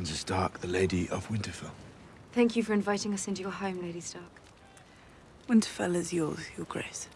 Sansa Stark, the Lady of Winterfell. Thank you for inviting us into your home, Lady Stark. Winterfell is yours, Your Grace.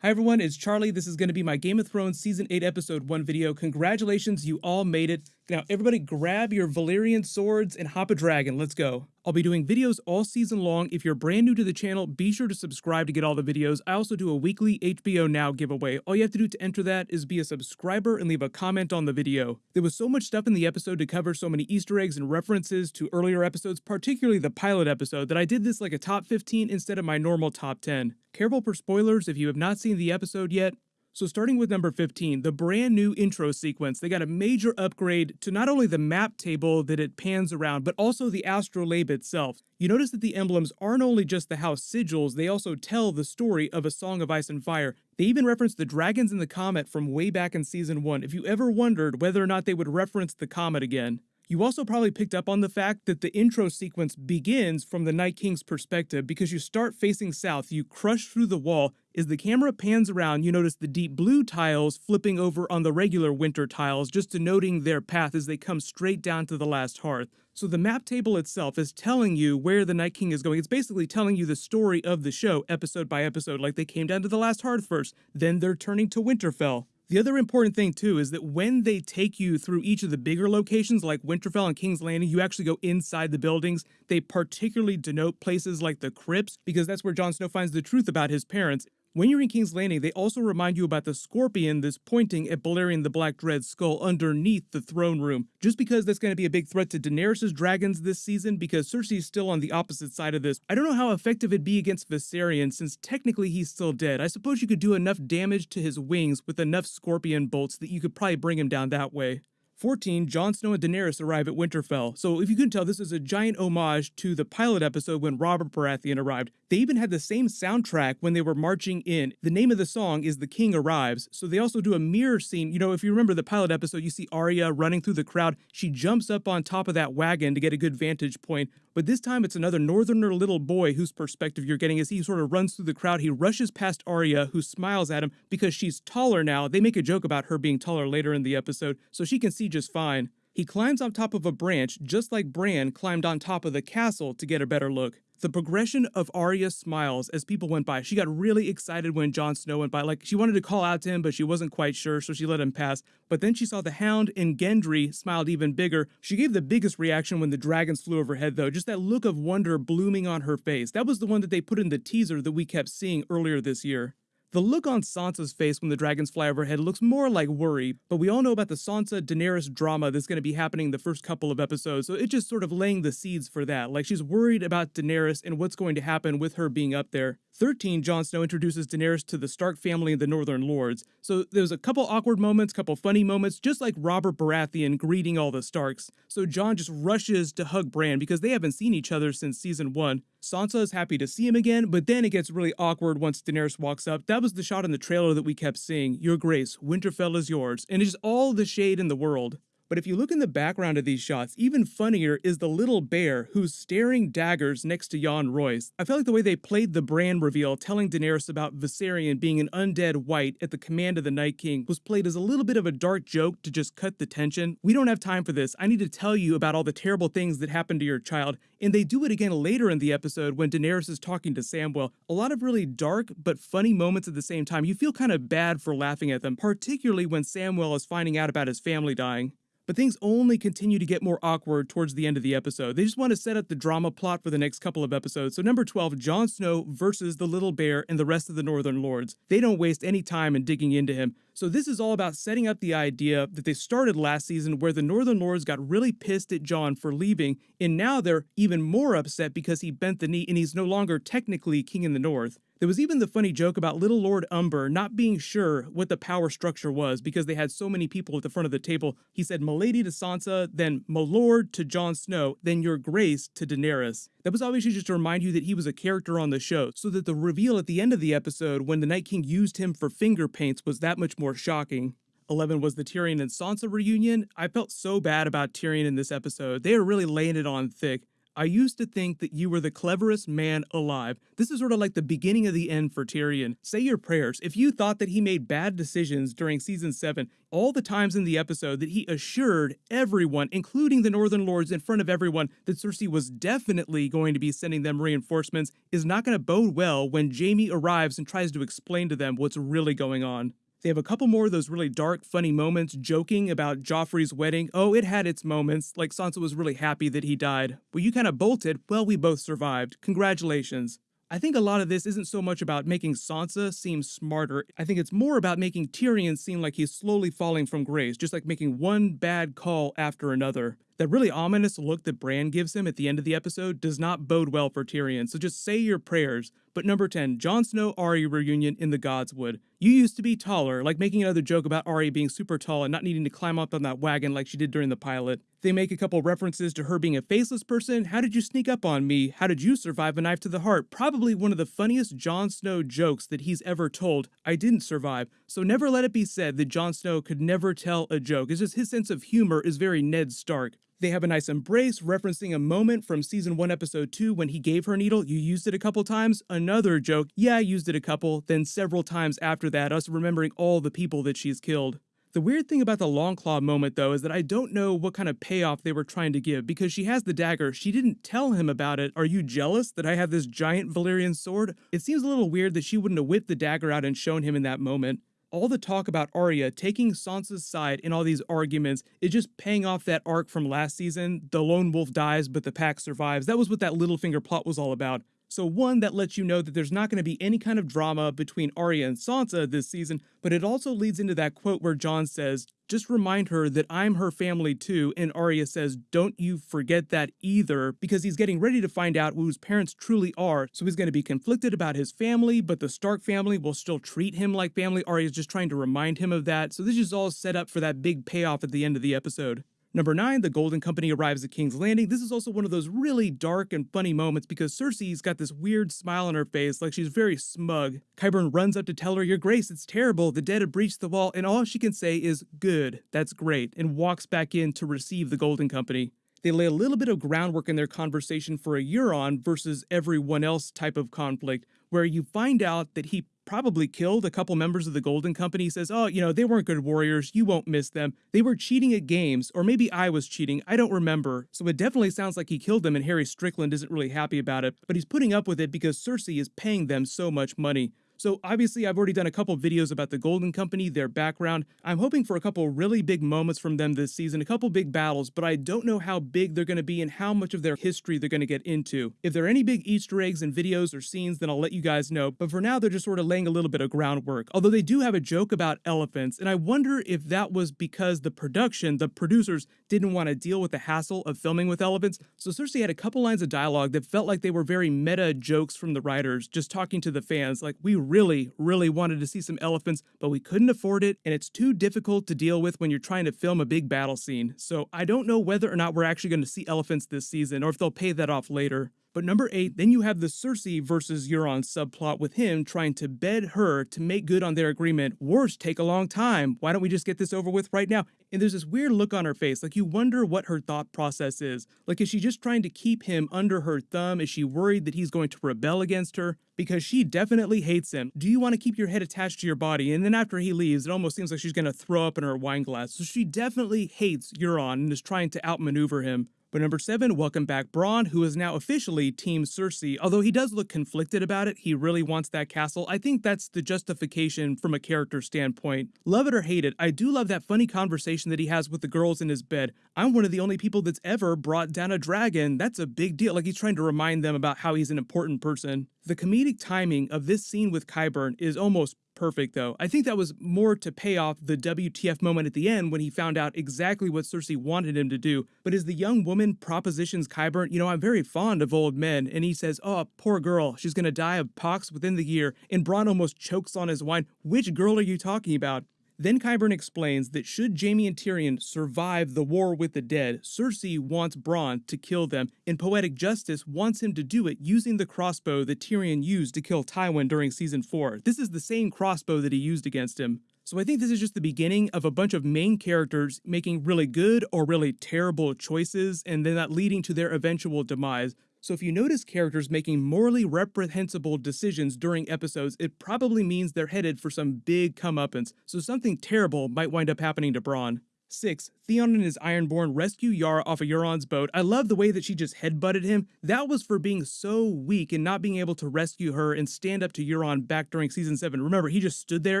Hi everyone, it's Charlie. This is going to be my Game of Thrones Season 8 Episode 1 video. Congratulations, you all made it. Now everybody grab your Valyrian swords and hop a dragon. Let's go. I'll be doing videos all season long. If you're brand new to the channel, be sure to subscribe to get all the videos. I also do a weekly HBO Now giveaway. All you have to do to enter that is be a subscriber and leave a comment on the video. There was so much stuff in the episode to cover, so many Easter eggs and references to earlier episodes, particularly the pilot episode, that I did this like a top 15 instead of my normal top 10. Careful for spoilers if you have not seen the episode yet. So starting with number 15, the brand new intro sequence, they got a major upgrade to not only the map table that it pans around, but also the astrolabe itself. You notice that the emblems aren't only just the house sigils, they also tell the story of A Song of Ice and Fire. They even reference the dragons in the comet from way back in season 1, if you ever wondered whether or not they would reference the comet again. You also probably picked up on the fact that the intro sequence begins from the Night King's perspective because you start facing south, you crush through the wall. As the camera pans around, you notice the deep blue tiles flipping over on the regular winter tiles, just denoting their path as they come straight down to the last hearth. So the map table itself is telling you where the Night King is going. It's basically telling you the story of the show, episode by episode, like they came down to the last hearth first, then they're turning to Winterfell. The other important thing too is that when they take you through each of the bigger locations like Winterfell and King's Landing, you actually go inside the buildings. They particularly denote places like the crypts because that's where Jon Snow finds the truth about his parents. When you're in King's Landing, they also remind you about the scorpion that's pointing at Balerion the Black Dread's skull underneath the throne room. Just because that's going to be a big threat to Daenerys' dragons this season, because Cersei's still on the opposite side of this. I don't know how effective it'd be against Viserion, since technically he's still dead. I suppose you could do enough damage to his wings with enough scorpion bolts that you could probably bring him down that way. 14, Jon Snow and Daenerys arrive at Winterfell. So if you couldn't tell, this is a giant homage to the pilot episode when Robert Baratheon arrived. They even had the same soundtrack when they were marching in. The name of the song is The King Arrives. So they also do a mirror scene. You know, if you remember the pilot episode, you see Arya running through the crowd. She jumps up on top of that wagon to get a good vantage point. But this time it's another northerner little boy whose perspective you're getting as he sort of runs through the crowd. He rushes past Arya, who smiles at him because she's taller now. They make a joke about her being taller later in the episode, so she can see just fine. He climbs on top of a branch just like Bran climbed on top of the castle to get a better look the progression of Arya's smiles as people went by. She got really excited when Jon Snow went by. Like she wanted to call out to him, but she wasn't quite sure, so she let him pass. But then she saw the Hound and Gendry smiled even bigger. She gave the biggest reaction when the dragons flew overhead, though. Just that look of wonder blooming on her face. That was the one that they put in the teaser that we kept seeing earlier this year. The look on Sansa's face when the dragons fly overhead looks more like worry, but we all know about the Sansa Daenerys drama that's going to be happening the first couple of episodes, so it's just sort of laying the seeds for that. Like she's worried about Daenerys and what's going to happen with her being up there. 13, Jon Snow introduces Daenerys to the Stark family and the Northern Lords. So there's a couple awkward moments, couple funny moments, just like Robert Baratheon greeting all the Starks. So Jon just rushes to hug Bran because they haven't seen each other since season 1. Sansa is happy to see him again, but then it gets really awkward once Daenerys walks up. That was the shot in the trailer that we kept seeing. Your Grace, Winterfell is yours. And it's all the shade in the world. But if you look in the background of these shots, even funnier is the little bear who's staring daggers next to Yohn Royce. I felt like the way they played the Bran reveal, telling Daenerys about Viserion being an undead wight at the command of the Night King, was played as a little bit of a dark joke to just cut the tension. We don't have time for this. I need to tell you about all the terrible things that happened to your child. And they do it again later in the episode when Daenerys is talking to Samwell. A lot of really dark but funny moments at the same time. You feel kind of bad for laughing at them, particularly when Samwell is finding out about his family dying. But things only continue to get more awkward towards the end of the episode. They just want to set up the drama plot for the next couple of episodes. So number 12, Jon Snow versus the little bear and the rest of the Northern Lords. They don't waste any time in digging into him. So this is all about setting up the idea that they started last season where the Northern Lords got really pissed at Jon for leaving, and now they're even more upset because he bent the knee and he's no longer technically king in the North. There was even the funny joke about little Lord Umber not being sure what the power structure was because they had so many people at the front of the table. He said Milady to Sansa, then Milord to Jon Snow, then Your Grace to Daenerys. That was obviously just to remind you that he was a character on the show, so that the reveal at the end of the episode when the Night King used him for finger paints was that much more shocking. 11 was the Tyrion and Sansa reunion. I felt so bad about Tyrion in this episode. They are really laying it on thick. I used to think that you were the cleverest man alive. This is sort of like the beginning of the end for Tyrion. Say your prayers. If you thought that he made bad decisions during season 7, all the times in the episode that he assured everyone, including the Northern Lords in front of everyone, that Cersei was definitely going to be sending them reinforcements is not going to bode well when Jaime arrives and tries to explain to them what's really going on. They have a couple more of those really dark, funny moments joking about Joffrey's wedding. Oh, it had its moments, like Sansa was really happy that he died. Well, you kind of bolted. Well, we both survived. Congratulations. I think a lot of this isn't so much about making Sansa seem smarter. I think it's more about making Tyrion seem like he's slowly falling from grace, just like making one bad call after another. That really ominous look that Bran gives him at the end of the episode does not bode well for Tyrion, so just say your prayers. But number 10, Jon Snow Arya reunion in the Godswood. You used to be taller, like making another joke about Arya being super tall and not needing to climb up on that wagon like she did during the pilot. They make a couple references to her being a faceless person. How did you sneak up on me? How did you survive a knife to the heart? Probably one of the funniest Jon Snow jokes that he's ever told. I didn't survive. So never let it be said that Jon Snow could never tell a joke. It's just his sense of humor is very Ned Stark. They have a nice embrace, referencing a moment from season 1, episode 2 when he gave her a needle. You used it a couple times. Another joke. Yeah, I used it a couple. Then several times after that, us remembering all the people that she's killed. The weird thing about the Longclaw moment, though, is that I don't know what kind of payoff they were trying to give because she has the dagger. She didn't tell him about it. Are you jealous that I have this giant Valyrian sword? It seems a little weird that she wouldn't have whipped the dagger out and shown him in that moment all the talk about Arya taking Sansa's side in all these arguments is just paying off that arc from last season. The lone wolf dies, but the pack survives. That was what that Littlefinger plot was all about. So one, that lets you know that there's not going to be any kind of drama between Arya and Sansa this season, but it also leads into that quote where Jon says, just remind her that I'm her family too, and Arya says, don't you forget that either, because he's getting ready to find out whose parents truly are, so he's going to be conflicted about his family, but the Stark family will still treat him like family. Arya's just trying to remind him of that, so this is all set up for that big payoff at the end of the episode. Number 9, the Golden Company arrives at King's Landing. This is also one of those really dark and funny moments because Cersei's got this weird smile on her face, like she's very smug. Qyburn runs up to tell her, Your Grace, it's terrible. The dead have breached the wall, and all she can say is, Good, that's great, and walks back in to receive the Golden Company. They lay a little bit of groundwork in their conversation for a Euron versus everyone else type of conflict, where you find out that he probably killed a couple members of the Golden Company. Says, oh, you know, they weren't good warriors. You won't miss them. They were cheating at games, or maybe I was cheating. I don't remember. So it definitely sounds like he killed them, and Harry Strickland isn't really happy about it, but he's putting up with it because Cersei is paying them so much money. So obviously I've already done a couple videos about the Golden Company, their background. I'm hoping for a couple really big moments from them this season, a couple big battles, but I don't know how big they're going to be and how much of their history they're going to get into. If there are any big Easter eggs and videos or scenes, then I'll let you guys know, but for now they're just sort of laying a little bit of groundwork. Although they do have a joke about elephants, and I wonder if that was because the production, the producers, didn't want to deal with the hassle of filming with elephants, so Cersei had a couple lines of dialogue that felt like they were very meta jokes from the writers, just talking to the fans, like, we really, really wanted to see some elephants, but we couldn't afford it, and it's too difficult to deal with when you're trying to film a big battle scene. So I don't know whether or not we're actually going to see elephants this season, or if they'll pay that off later. But number eight, then you have the Cersei versus Euron subplot with him trying to bed her to make good on their agreement. Wars take a long time. Why don't we just get this over with right now? And there's this weird look on her face, like you wonder what her thought process is. Like, is she just trying to keep him under her thumb? Is she worried that he's going to rebel against her? Because she definitely hates him. Do you want to keep your head attached to your body? And then after he leaves, it almost seems like she's going to throw up in her wine glass. So she definitely hates Euron and is trying to outmaneuver him. But number seven, welcome back Bronn, who is now officially Team Cersei. Although he does look conflicted about it, he really wants that castle. I think that's the justification from a character standpoint. Love it or hate it, I do love that funny conversation that he has with the girls in his bed. I'm one of the only people that's ever brought down a dragon. That's a big deal. Like he's trying to remind them about how he's an important person. The comedic timing of this scene with Qyburn is almost perfect, though. I think that was more to pay off the WTF moment at the end when he found out exactly what Cersei wanted him to do. But as the young woman propositions Qyburn, you know, I'm very fond of old men, and he says, oh, poor girl, she's gonna die of pox within the year, and Bronn almost chokes on his wine. Which girl are you talking about? Then Qyburn explains that should Jaime and Tyrion survive the war with the dead, Cersei wants Bronn to kill them, and Poetic Justice wants him to do it using the crossbow that Tyrion used to kill Tywin during Season 4. This is the same crossbow that he used against him. So I think this is just the beginning of a bunch of main characters making really good or really terrible choices, and then that leading to their eventual demise. So if you notice characters making morally reprehensible decisions during episodes, it probably means they're headed for some big comeuppance, so something terrible might wind up happening to Bronn. 6. Theon and his Ironborn rescue Yara off of Euron's boat. I love the way that she just headbutted him. That was for being so weak and not being able to rescue her and stand up to Euron back during season 7. Remember, he just stood there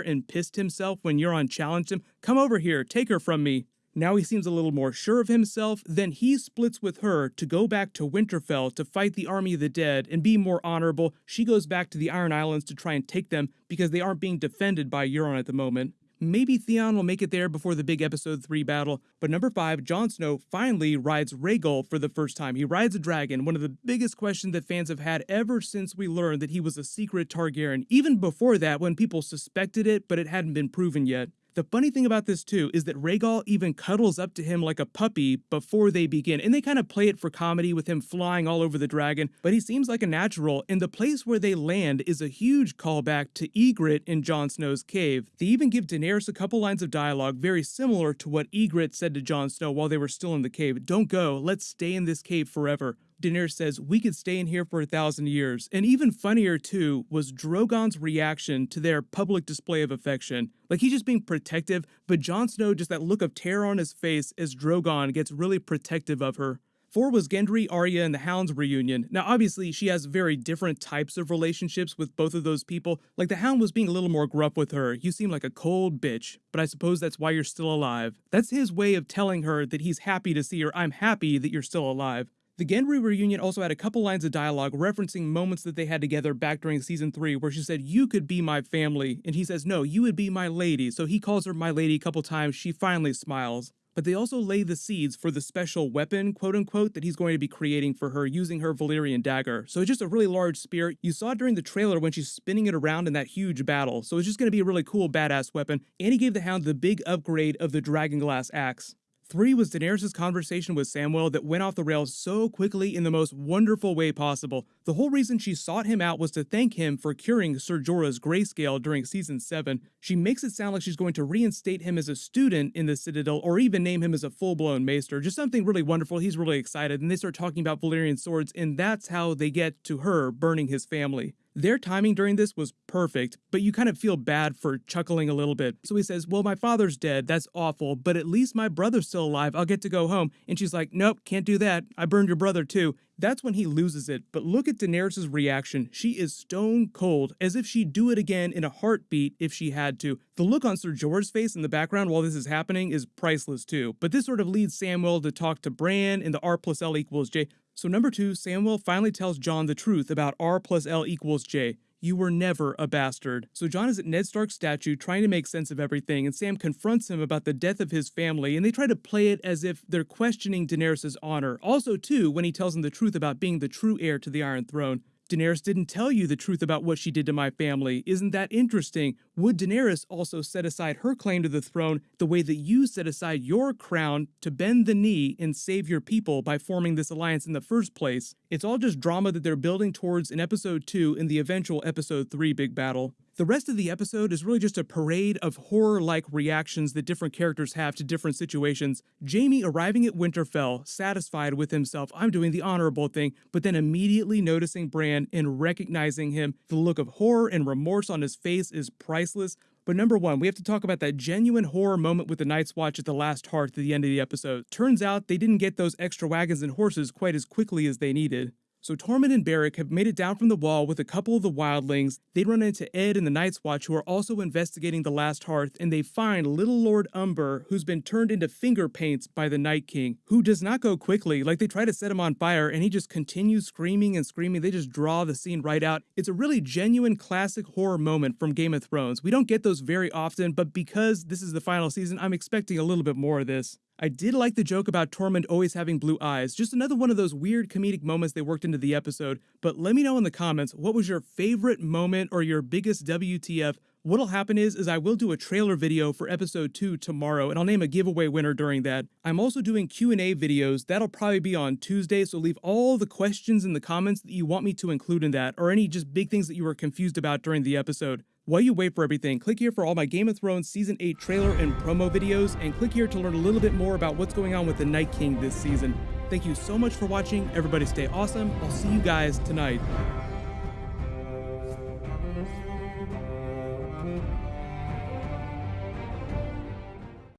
and pissed himself when Euron challenged him. Come over here, take her from me. Now he seems a little more sure of himself, then he splits with her to go back to Winterfell to fight the army of the dead and be more honorable. She goes back to the Iron Islands to try and take them because they aren't being defended by Euron at the moment. Maybe Theon will make it there before the big episode 3 battle, but number 5, Jon Snow finally rides Rhaegal for the first time. He rides a dragon, one of the biggest questions that fans have had ever since we learned that he was a secret Targaryen, even before that when people suspected it but it hadn't been proven yet. The funny thing about this too is that Rhaegal even cuddles up to him like a puppy before they begin, and they kind of play it for comedy with him flying all over the dragon, but he seems like a natural, and the place where they land is a huge callback to Ygritte in Jon Snow's cave. They even give Daenerys a couple lines of dialogue very similar to what Ygritte said to Jon Snow while they were still in the cave. Don't go, let's stay in this cave forever. Daenerys says, We could stay in here for a thousand years. And even funnier, too, was Drogon's reaction to their public display of affection. Like he's just being protective, but Jon Snow, just that look of terror on his face as Drogon gets really protective of her. Four was Gendry, Arya, and the Hound's reunion. Now, obviously, she has very different types of relationships with both of those people. Like, the Hound was being a little more gruff with her. You seem like a cold bitch, but I suppose that's why you're still alive. That's his way of telling her that he's happy to see her. I'm happy that you're still alive. The Gendry reunion also had a couple lines of dialogue referencing moments that they had together back during season 3 where she said, You could be my family. And he says, No, you would be my lady. So he calls her my lady a couple times. She finally smiles. But they also lay the seeds for the special weapon, quote unquote, that he's going to be creating for her using her Valyrian dagger. So it's just a really large spear. You saw it during the trailer when she's spinning it around in that huge battle. So it's just going to be a really cool, badass weapon. And he gave the Hound the big upgrade of the Dragonglass axe. Three was Daenerys' conversation with Samwell that went off the rails so quickly in the most wonderful way possible. The whole reason she sought him out was to thank him for curing Ser Jorah's grayscale during season 7. She makes it sound like she's going to reinstate him as a student in the Citadel or even name him as a full-blown maester. Just something really wonderful. He's really excited and they start talking about Valyrian swords and that's how they get to her burning his family. Their timing during this was perfect, but you kind of feel bad for chuckling a little bit. So he says, Well, my father's dead. That's awful, but at least my brother's still alive. I'll get to go home. And she's like, Nope, can't do that. I burned your brother too. That's when he loses it. But look at Daenerys' reaction. She is stone cold, as if she'd do it again in a heartbeat if she had to. The look on Ser Jorah's face in the background while this is happening is priceless too. But this sort of leads Samwell to talk to Bran in the R plus L equals J. So number two, Samwell finally tells Jon the truth about R plus L equals J. You were never a bastard. So Jon is at Ned Stark's statue trying to make sense of everything, and Sam confronts him about the death of his family, and they try to play it as if they're questioning Daenerys' honor. Also, too, when he tells him the truth about being the true heir to the Iron Throne. Daenerys didn't tell you the truth about what she did to my family. Isn't that interesting? Would Daenerys also set aside her claim to the throne the way that you set aside your crown to bend the knee and save your people by forming this alliance in the first place? It's all just drama that they're building towards in episode 2 in the eventual episode 3 big battle. The rest of the episode is really just a parade of horror like reactions that different characters have to different situations. Jaime arriving at Winterfell, satisfied with himself, I'm doing the honorable thing, but then immediately noticing Bran and recognizing him. The look of horror and remorse on his face is priceless. But number one, we have to talk about that genuine horror moment with the Night's Watch at the last hearth at the end of the episode. Turns out they didn't get those extra wagons and horses quite as quickly as they needed. So Tormund and Beric have made it down from the wall with a couple of the wildlings. They run into Edd and the Night's Watch, who are also investigating the last hearth, and they find little Lord Umber, who's been turned into finger paints by the Night King, who does not go quickly. Like they try to set him on fire, and he just continues screaming and screaming. They just draw the scene right out. It's a really genuine classic horror moment from Game of Thrones. We don't get those very often, but because this is the final season, I'm expecting a little bit more of this. I did like the joke about Tormund always having blue eyes, just another one of those weird comedic moments they worked into the episode. But let me know in the comments what was your favorite moment or your biggest WTF. What'll happen is, is I will do a trailer video for episode 2 tomorrow, and I'll name a giveaway winner during that. I'm also doing Q&A videos. That'll probably be on Tuesday, so leave all the questions in the comments that you want me to include in that, or any just big things that you were confused about during the episode. While you wait for everything, click here for all my Game of Thrones Season 8 trailer and promo videos, and click here to learn a little bit more about what's going on with the Night King this season. Thank you so much for watching. Everybody stay awesome. I'll see you guys tonight.